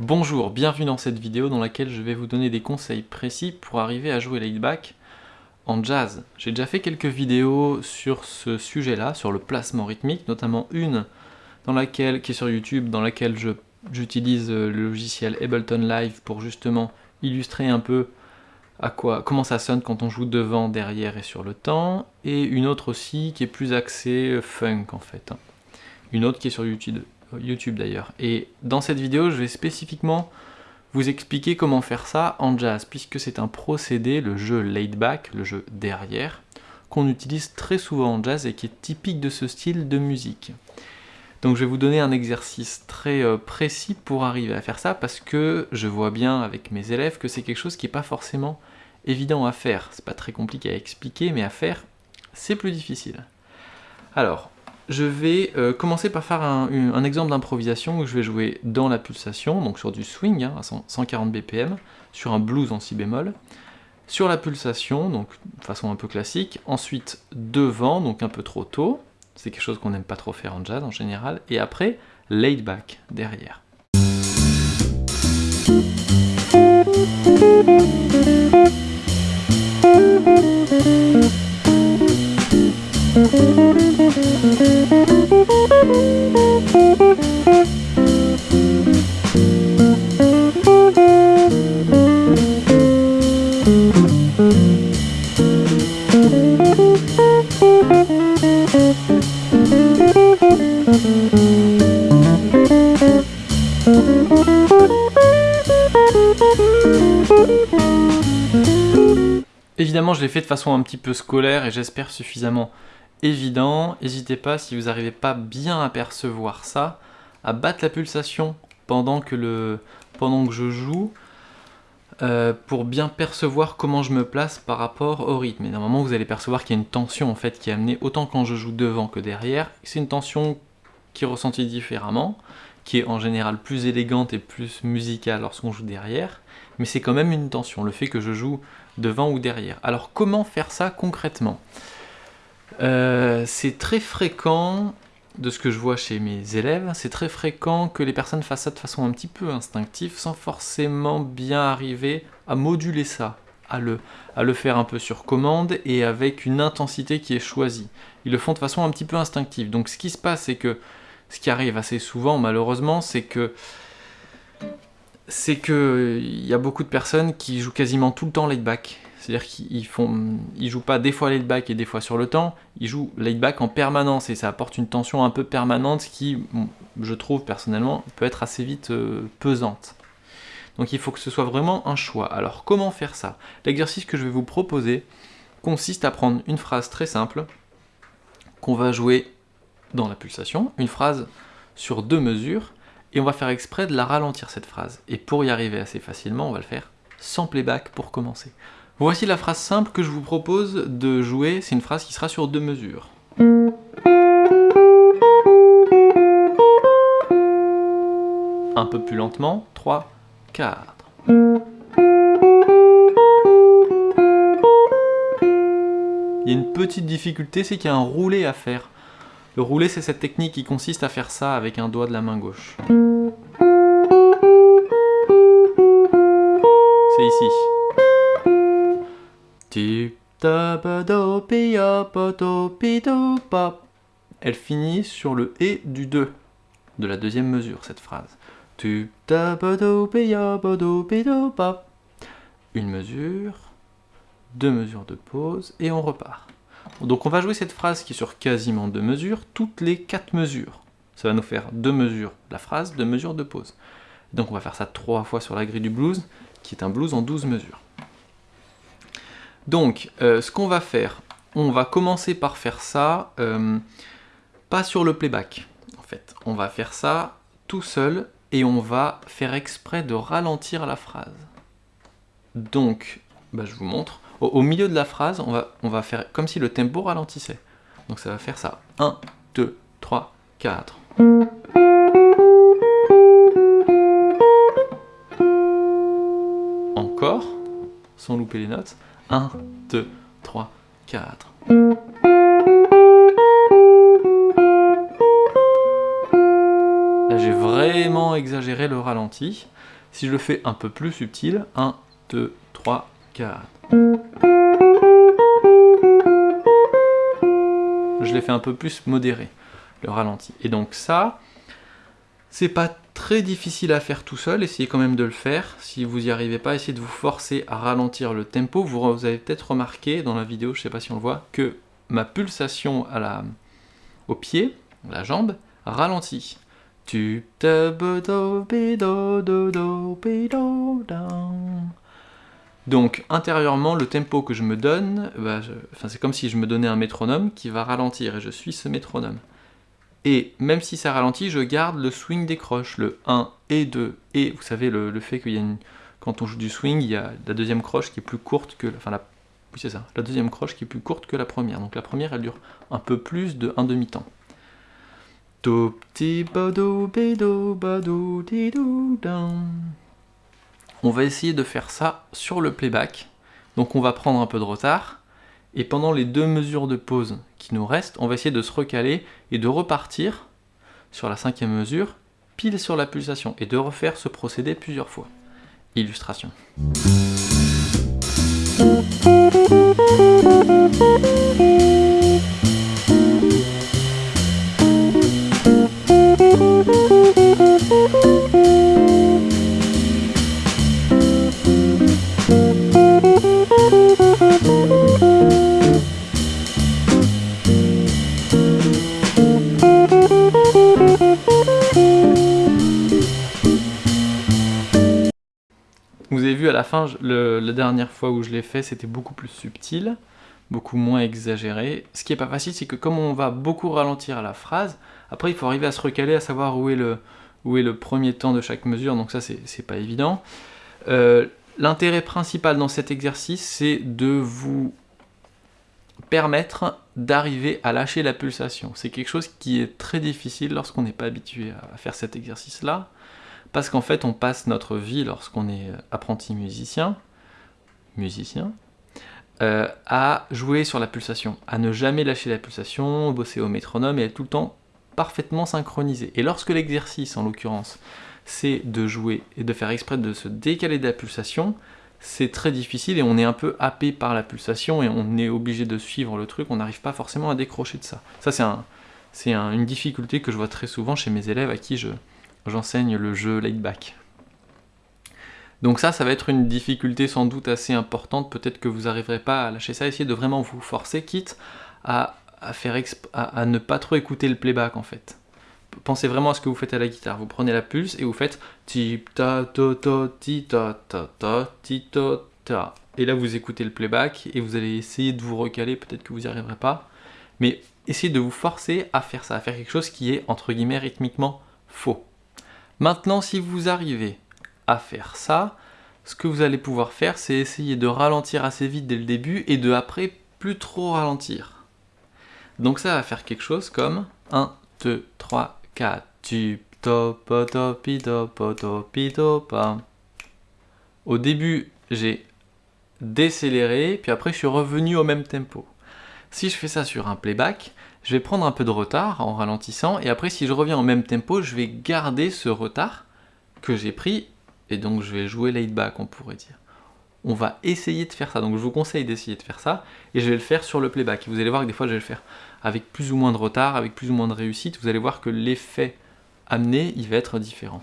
Bonjour, bienvenue dans cette vidéo dans laquelle je vais vous donner des conseils précis pour arriver à jouer laid back en jazz. J'ai déjà fait quelques vidéos sur ce sujet-là, sur le placement rythmique, notamment une dans laquelle, qui est sur YouTube, dans laquelle j'utilise le logiciel Ableton Live pour justement illustrer un peu à quoi, comment ça sonne quand on joue devant, derrière et sur le temps, et une autre aussi qui est plus axée funk en fait. Hein. Une autre qui est sur YouTube, YouTube d'ailleurs. Et dans cette vidéo, je vais spécifiquement vous expliquer comment faire ça en jazz, puisque c'est un procédé, le jeu laid back, le jeu derrière, qu'on utilise très souvent en jazz et qui est typique de ce style de musique. Donc je vais vous donner un exercice très euh, précis pour arriver à faire ça, parce que je vois bien avec mes élèves que c'est quelque chose qui n'est pas forcément évident à faire. C'est pas très compliqué à expliquer, mais à faire, c'est plus difficile. Alors, je vais euh, commencer par faire un, exemple d'improvisation où je vais jouer dans la pulsation, donc sur du swing hein, à 140 BPM, sur un blues en si bémol, sur la pulsation, donc de façon un peu classique, ensuite devant, donc un peu trop tôt, c'est quelque chose qu'on n'aime pas trop faire en jazz en général, et après laid back derrière. Je l'ai fait de façon un petit peu scolaire et j'espère suffisamment évident. N'hésitez pas, si vous n'arrivez pas bien à percevoir ça, à battre la pulsation pendant que, le, pendant que je joue euh, pour bien percevoir comment je me place par rapport au rythme. Et normalement, vous allez percevoir qu'il y a une tension en fait qui est amenée autant quand je joue devant que derrière. C'est une tension qui est ressentie différemment, qui est en général plus élégante et plus musicale lorsqu'on joue derrière, mais c'est quand même une tension, le fait que je joue devant ou derrière. Alors comment faire ça concrètement? Euh, C'est très fréquent, de ce que je vois chez mes élèves, c'est très fréquent que les personnes fassent ça de façon un petit peu instinctive, sans forcément bien arriver à moduler ça, à le, à le faire un peu sur commande et avec une intensité qui est choisie. Ils le font de façon un petit peu instinctive. Donc ce qui se passe, c'est que, ce qui arrive assez souvent malheureusement, c'est que c'est que il y a beaucoup de personnes qui jouent quasiment tout le temps laid back. C'est-à-dire qu'ils font, ils jouent pas des fois laid back et des fois sur le temps, ils jouent laid back en permanence et ça apporte une tension un peu permanente qui, je trouve personnellement, peut être assez vite euh, pesante. Donc il faut que ce soit vraiment un choix. Alors comment faire ça? L'exercice que je vais vous proposer consiste à prendre une phrase très simple qu'on va jouer dans la pulsation, une phrase sur deux mesures, et on va faire exprès de la ralentir cette phrase. Et pour y arriver assez facilement, on va le faire sans playback pour commencer. Voici la phrase simple que je vous propose de jouer, c'est une phrase qui sera sur deux mesures. Un peu plus lentement, 3, 4. Il y a une petite difficulté, c'est qu'il y a un roulé à faire. Le roulé, c'est cette technique qui consiste à faire ça avec un doigt de la main gauche. C'est ici. Elle finit sur le et du 2 de la deuxième mesure, cette phrase. Une mesure, deux mesures de pause, et on repart. Donc on va jouer cette phrase qui est sur quasiment deux mesures, toutes les quatre mesures. Ça va nous faire deux mesures la phrase, deux mesures de pause. Donc on va faire ça trois fois sur la grille du blues, qui est un blues en 12 mesures. Donc, euh, ce qu'on va faire, on va commencer par faire ça, euh, pas sur le playback, en fait. On va faire ça tout seul, et on va faire exprès de ralentir la phrase. Donc, bah, je vous montre. Au, milieu de la phrase, on va, faire comme si le tempo ralentissait. Donc ça va faire ça. 1, 2, 3, 4. encore, sans louper les notes. 1, 2, 3, 4. Là j'ai vraiment exagéré le ralenti. Si je le fais un peu plus subtil, 1, 2, 3, 4. Je l'ai fait un peu plus modéré, le ralenti. Et donc ça, c'est pas très difficile à faire tout seul, essayez quand même de le faire. Si vous n'y arrivez pas, essayez de vous forcer à ralentir le tempo. Vous, avez peut-être remarqué dans la vidéo, je sais pas si on le voit, que ma pulsation à au pied, la jambe, ralentit. Donc intérieurement, le tempo que je me donne, bah, c'est comme si je me donnais un métronome qui va ralentir, et je suis ce métronome. Et même si ça ralentit, je garde le swing des croches, le 1 et 2. Et vous savez, le, fait qu'il y a une... Quand on joue du swing, il y a la deuxième croche qui est plus courte que... Enfin, la... Oui, c'est ça. La deuxième croche qui est plus courte que la première. Donc la première, elle dure un peu plus de un demi-temps. On va essayer de faire ça sur le playback. Donc on va prendre un peu de retard. Et pendant les deux mesures de pause qui nous restent, on va essayer de se recaler et de repartir sur la cinquième mesure, pile sur la pulsation, et de refaire ce procédé plusieurs fois. Illustration. La fin, la dernière fois où je l'ai fait, c'était beaucoup plus subtil, beaucoup moins exagéré. Ce qui est pas facile, c'est que comme on va beaucoup ralentir la phrase, après il faut arriver à se recaler, à savoir où est le, premier temps de chaque mesure, donc ça c'est pas évident. Euh, l'intérêt principal dans cet exercice, c'est de vous permettre d'arriver à lâcher la pulsation. C'est quelque chose qui est très difficile lorsqu'on n'est pas habitué à faire cet exercice-là parce qu'en fait on passe notre vie lorsqu'on est apprenti musicien, musicien, euh, à jouer sur la pulsation, à ne jamais lâcher la pulsation, bosser au métronome et être tout le temps parfaitement synchronisé. Et lorsque l'exercice, en l'occurrence, c'est de jouer et de faire exprès de se décaler de la pulsation, c'est très difficile et on est un peu happé par la pulsation et on est obligé de suivre le truc, on n'arrive pas forcément à décrocher de ça. Ça c'est une difficulté que je vois très souvent chez mes élèves à qui je, j'enseigne le jeu laid back. Donc ça, ça va être une difficulté sans doute assez importante, peut-être que vous n'arriverez pas à lâcher ça, essayez de vraiment vous forcer, quitte à, faire à, ne pas trop écouter le playback en fait. Pensez vraiment à ce que vous faites à la guitare, vous prenez la pulse et vous faites ti ta ta ta ti ta ta ta ti ta ta. Et là vous écoutez le playback et vous allez essayer de vous recaler, peut-être que vous n'y arriverez pas, mais essayez de vous forcer à faire ça, à faire quelque chose qui est entre guillemets rythmiquement faux. Maintenant, si vous arrivez à faire ça, ce que vous allez pouvoir faire, c'est essayer de ralentir assez vite dès le début et de après plus trop ralentir. Donc ça va faire quelque chose comme 1, 2, 3, 4, tu Au début, j'ai décéléré, puis après je suis revenu au même tempo. Si je fais ça sur un playback, je vais prendre un peu de retard en ralentissant, et après si je reviens au même tempo, je vais garder ce retard que j'ai pris, et donc je vais jouer laid back, on pourrait dire. On va essayer de faire ça, donc je vous conseille d'essayer de faire ça, et je vais le faire sur le playback. vous allez voir que des fois je vais le faire avec plus ou moins de retard, avec plus ou moins de réussite, vous allez voir que l'effet amené, il va être différent.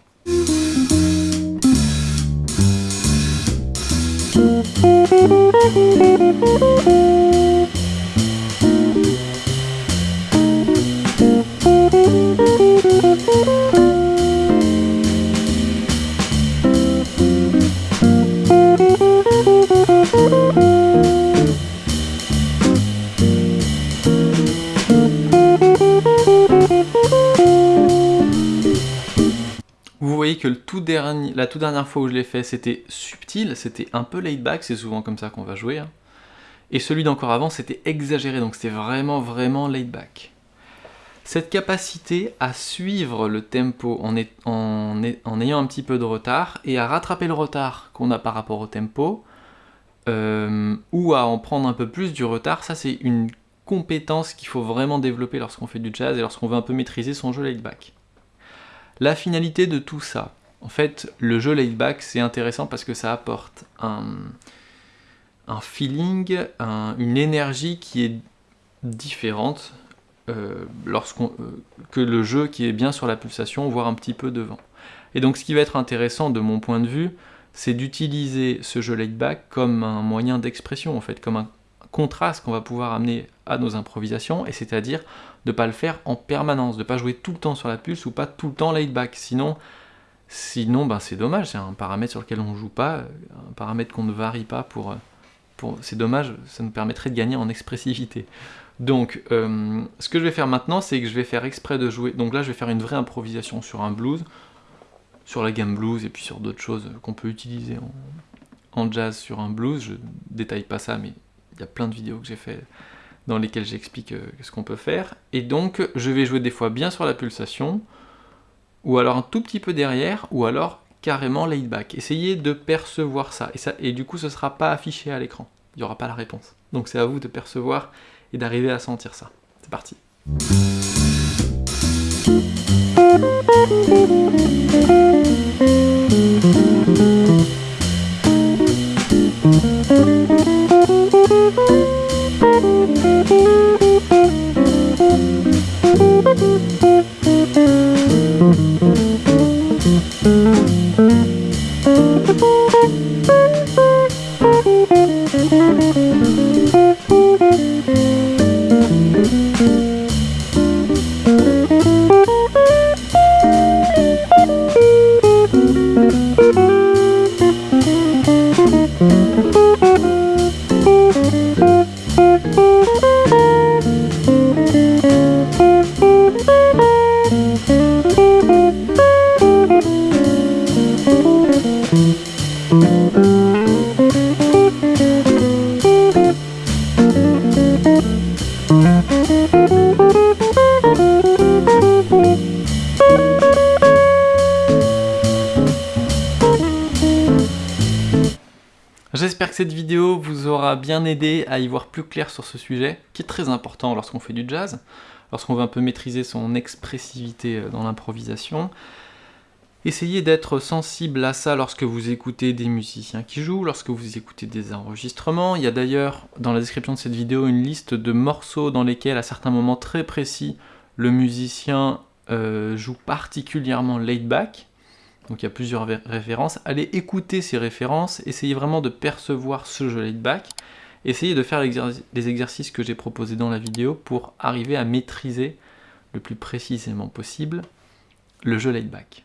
La toute dernière fois où je l'ai fait, c'était subtil, c'était un peu laid back, c'est souvent comme ça qu'on va jouer. Hein. Et celui d'encore avant, c'était exagéré, donc c'était vraiment, vraiment laid back. Cette capacité à suivre le tempo en, en, ayant un petit peu de retard et à rattraper le retard qu'on a par rapport au tempo, euh, ou à en prendre un peu plus du retard, ça c'est une compétence qu'il faut vraiment développer lorsqu'on fait du jazz et lorsqu'on veut un peu maîtriser son jeu laid back. La finalité de tout ça, en fait, le jeu laid back c'est intéressant parce que ça apporte un, feeling, une énergie qui est différente euh, euh, que le jeu qui est bien sur la pulsation, voire un petit peu devant. Et donc ce qui va être intéressant de mon point de vue, c'est d'utiliser ce jeu laid back comme un moyen d'expression, en fait, comme un contraste qu'on va pouvoir amener à nos improvisations, et c'est-à-dire de ne pas le faire en permanence, de ne pas jouer tout le temps sur la pulse ou pas tout le temps laid back. Sinon, sinon ben, c'est dommage, c'est un paramètre sur lequel on ne joue pas, un paramètre qu'on ne varie pas pour... pour c'est dommage, ça nous permettrait de gagner en expressivité. Donc, euh, ce que je vais faire maintenant, c'est que je vais faire exprès de jouer... Donc là, je vais faire une vraie improvisation sur un blues, sur la gamme blues et puis sur d'autres choses qu'on peut utiliser en, jazz sur un blues. Je détaille pas ça, mais il y a plein de vidéos que j'ai fait dans lesquelles j'explique euh, ce qu'on peut faire. Et donc, je vais jouer des fois bien sur la pulsation, ou alors un tout petit peu derrière, ou alors carrément laid back. Essayez de percevoir ça, et, ça, et du coup, ce ne sera pas affiché à l'écran. Il n'y aura pas la réponse. Donc c'est à vous de percevoir et d'arriver à sentir ça. C'est parti. Cette vidéo vous aura bien aidé à y voir plus clair sur ce sujet, qui est très important lorsqu'on fait du jazz, lorsqu'on veut un peu maîtriser son expressivité euh, dans l'improvisation. Essayez d'être sensible à ça lorsque vous écoutez des musiciens qui jouent, lorsque vous écoutez des enregistrements. Il y a d'ailleurs dans la description de cette vidéo une liste de morceaux dans lesquels, à certains moments très précis, le musicien euh, joue particulièrement laid back donc il y a plusieurs références, allez écouter ces références, essayez vraiment de percevoir ce jeu laid-back. essayez de faire les exercices que j'ai proposés dans la vidéo pour arriver à maîtriser le plus précisément possible le jeu laid back.